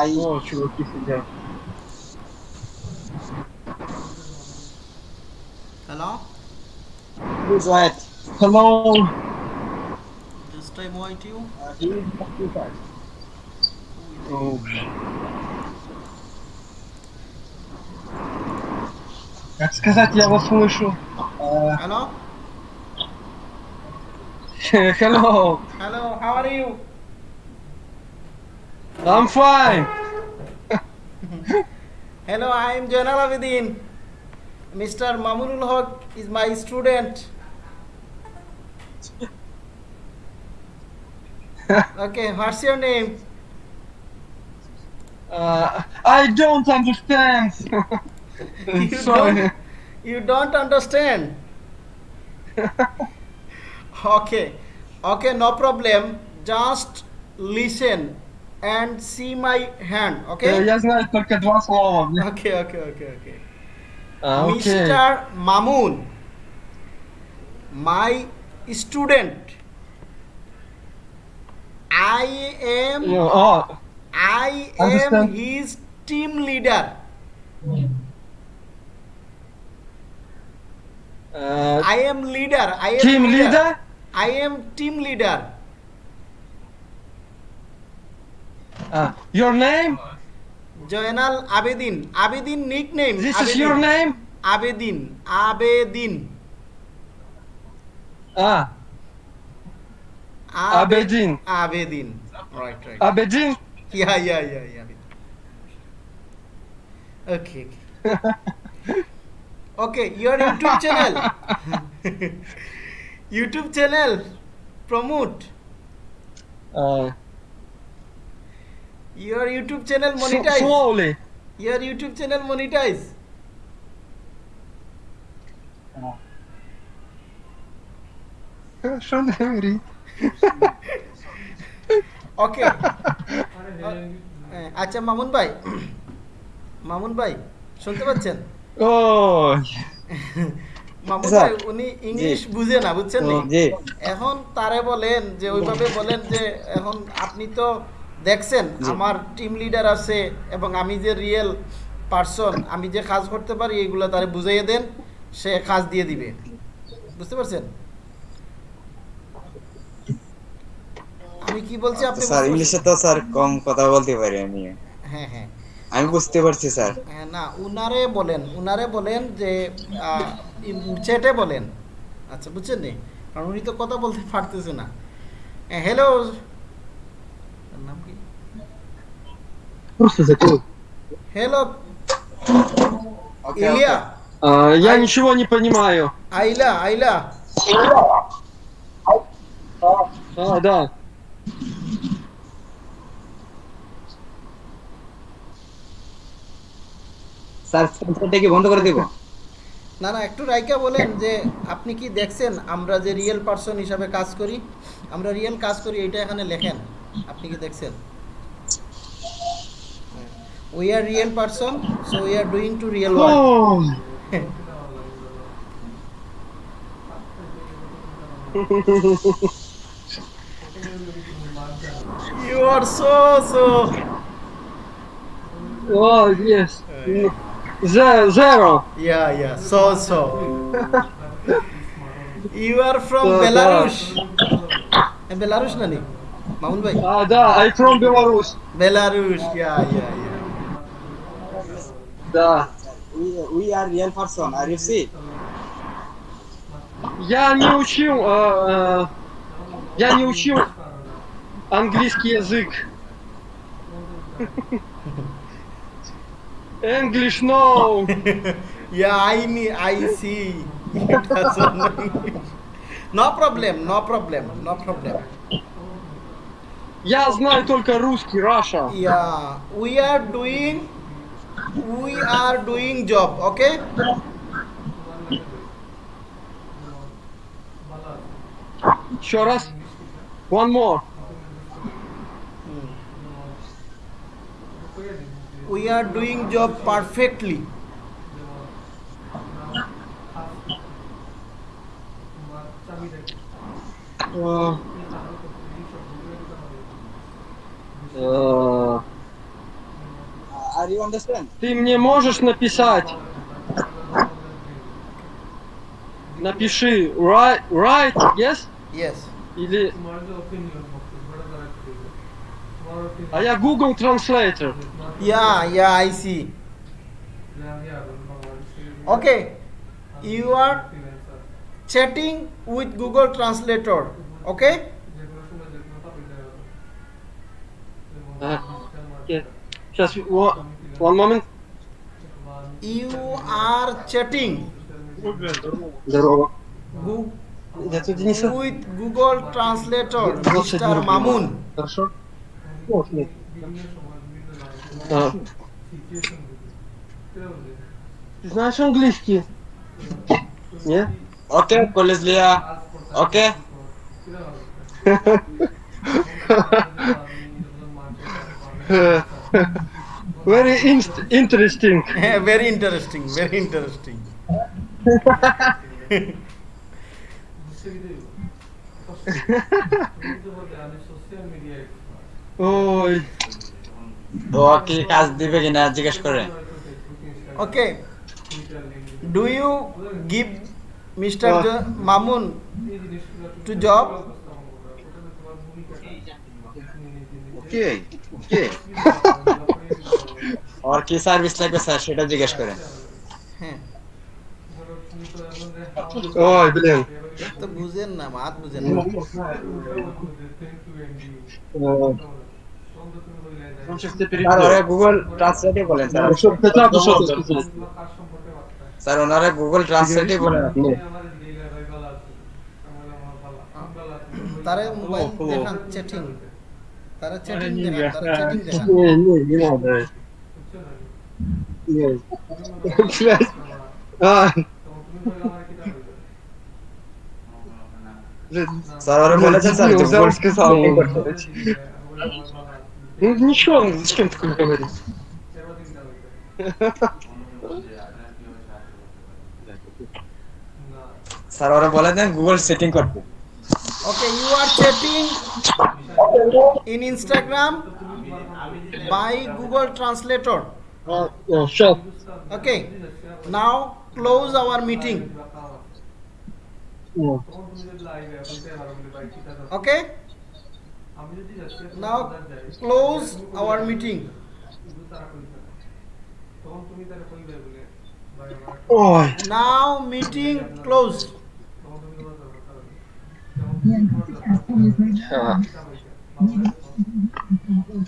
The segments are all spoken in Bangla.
I О, чуваки сидят. Hello? please wait. Hello. This time white you? Uh, he is occupied. Oh, Как сказать, я вас слышу. Uh, Hello? Hello. Hello, how are you? I'm fine. Hello, I am Jainal Abidin. Mr. Mamunul Haq is my student. okay, what's your name? Uh, I don't understand. You Sorry. don't, you don't understand. okay, okay, no problem. Just listen and see my hand. Э, Okay. Я знаю только два слова. Okay, okay, okay, okay. А, окей. Mr. Mamun, my student. I am Ну, О, I am Understand. his team leader. э, I am leader. I am Team leader? I am team leader. Your name? Joynal Abedin. Abedin nickname. This Abedin. is your name? Abedin. Abedin. Ah, Abe- Abedin. Abedin. Right, right. Abedin? Yeah, yeah, yeah, yeah. Okay. okay. Okay, your YouTube channel. YouTube channel. Promote. Uh, year YouTube channel monetize শো ওলে ইয়ার ইউটিউব চ্যানেল মনিটাইজ আচ্ছা মামুন ভাই মামুন ভাই শুনতে পাচ্ছেন? মামুন ভাই উনি ইংলিশ বুঝে না বুঝছেন এখন তারে বলেন যে ওইভাবে বলেন যে এখন আপনি তো দেখছেন আমার টিম লিডার আছে এবং আমি যে রিয়েল পার্সন আমি যে কাজ করতে পারি এইগুলো তারে বুঝাইয়ে দেন সে কাজ দিয়ে দিবে। বুঝতে পারছেন? আমি কি বলছি আপনি স্যার ইংলিশে তো স্যার কম কথা বলতে পারি আমি। হ্যাঁ হ্যাঁ। আমি বুঝতে পারছি স্যার। হ্যাঁ, না উনারে বলেন উনারে বলেন যে চ্যাটে বলেন। আচ্ছা বুঝছেন নি? কারণ উনি তো কথা বলতে পারতেছে না। হ্যালো নাম কি Просто закрой. Hello okay Ilya А, я ничего не понимаю. আইলা আইলা А, да. স্যার সেন্টারটা কি বন্ধ করে দেব না না একটু রাইকা বলেন যে আপনি কি দেখছেন আমরা যে রিয়েল পার্সন হিসাবে কাজ করি আমরা রিয়েল কাজ করি এটা এখানে লেখেন আপনি কি দেখছেন we are real person so we are doing to real world. Oh. you are so so. Oh yes. Uh, yeah. Zero. Yeah yeah so so. You are from uh, belarus. and eh, belarus nani Maul bhai. Ah da i from belarus. Belarus yeah yeah, yeah. Да. we, we are real person are you see Я не учил, а, а, я не учил английский язык. English, no. Yeah, I need. I see. No problem. No problem. No problem. Я знаю только русский, Russia. Yeah, we are doing. we are doing job okay? Show us one more. We are doing job perfectly. Uh, Ты мне можешь написать? Напиши right, right, yes? Yes. Или... А я Google Translator. Yeah, yeah, I see. Okay. You are chatting with Google Translator. Okay? Okay. Сейчас, one, one moment. You are chatting Здорово. Gu- Я тут Дениса. with Google Translator, Двадцать Mr. рублей. Mamun. Хорошо? О, нет. А. Ты знаешь английский? Нет? Okay, Koleslia. Okay. Very inst interesting. very interesting, very interesting. Ой. ও কি কাজ দিবে কিনা জিজ্ঞেস করে Okay. Do you give Mr. Uh. Jo- Mamun to job? আর কি সার্ভিস লাগবে স্যার সেটা জিজ্ঞেস করেন। হ্যাঁ। বুঝেন না বুঝেন ওনারা গুগল বলেন তারা মোবাইল চ্যাটিং তারা চ্যাটিং দেখান তারা চ্যাটিং দেখান। হ্যাঁ, হ্যাঁ, হ্যাঁ, не, не, не надо. Не. Блядь. А, блядь. স্যার ওরা বলেছেন স্যার Ну, যে взял গুগল и сказал. setting করতে হবে। Ну ничего, зачем такое говорить? স্যার ওরা বলে দেন গুগল সেটিং করতে okay you are chatting in Instagram by Google Translator. Uh, oh, sure. Okay. Now close our meeting. Oh. Okay. Now close our meeting. Oh. Now meeting closed. Yeah.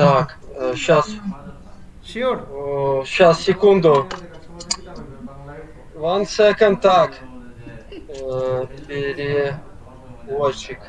Так, сейчас, sure сейчас, секунду. One second, так. Э, Переводчик.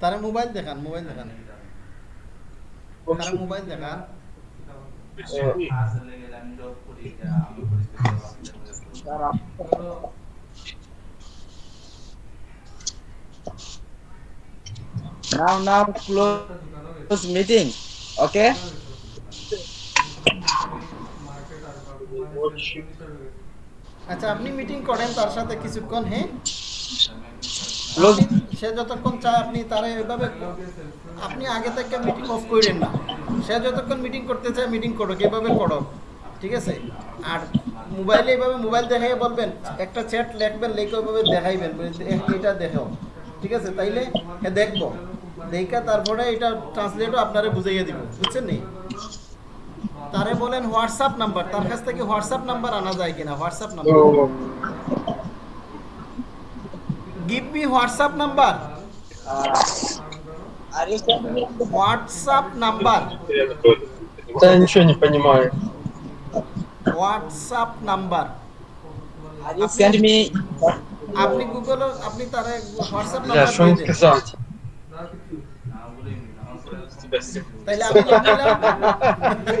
তারা মোবাইল দেখান মোবাইল দেখান তারা মোবাইল দেখান Э, নাও নাও ক্লোজ মিটিং ওকে আচ্ছা আপনি মিটিং করেন তার সাথে কিছুক্ষণ হ্যাঁ? সে যতক্ষণ চায় আপনি তারা এভাবে আপনি আগে থেকে মিটিং অফ করেন না। সে যতক্ষণ মিটিং করতে চায় মিটিং করো এভাবে করো ঠিক আছে? আর মোবাইলে এইভাবে মোবাইল দেখাই বলবেন একটা চ্যাট লিখবেন লিখে ওইভাবে দেখাইবেন বলে যে, "এ- এটা দেখাও। ঠিক আছে? তাইলে হ্যাঁ দেখব। দেখা তারপরে এটা ট্রান্সলেটও আপনারে বুঝাইয়ে দিব বুঝছেন নি তারে বলেন হোয়াটসঅ্যাপ নাম্বার তার কাছ থেকে হোয়াটসঅ্যাপ নাম্বার আনা যায় কিনা WhatsApp number о, give me WhatsApp number are you WhatsApp number Да я ничего не понимаю. WhatsApp number are you send me আপনি গুগল আপনি তারা হোয়াটসঅ্যাপ Бля, নাম্বার что им দিয়ে দেন Yes.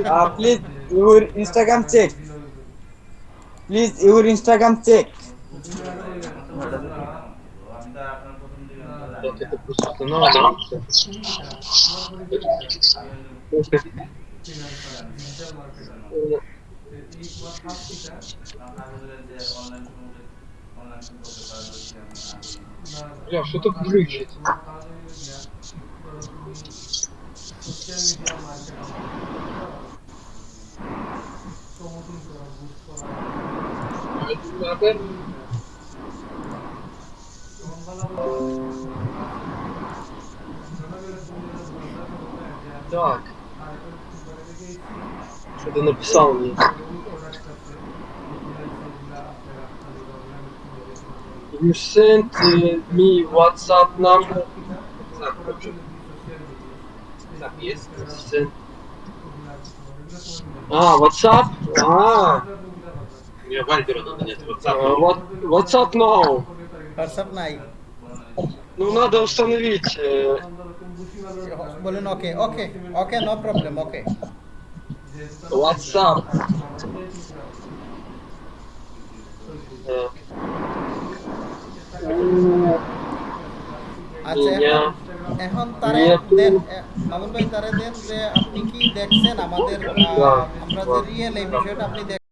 uh, please, your Instagram check. Please, your Instagram check. Бля, что тут глючит? Так. Что ты написал мне? You sent uh, me WhatsApp number. там есть. А, WhatsApp? А. Мне Вальбера надо нет, WhatsApp. А, WhatsApp now. WhatsApp now. Ну, надо установить. Э, Блин, окей, окей, окей, no problem, окей. Okay. WhatsApp. А У меня... এখন- তারে. দেন মামুন ভাই তারে দেন যে আপনি কি দেখছেন আমাদের আমরা যে রিয়েল এই বিষয়টা আপনি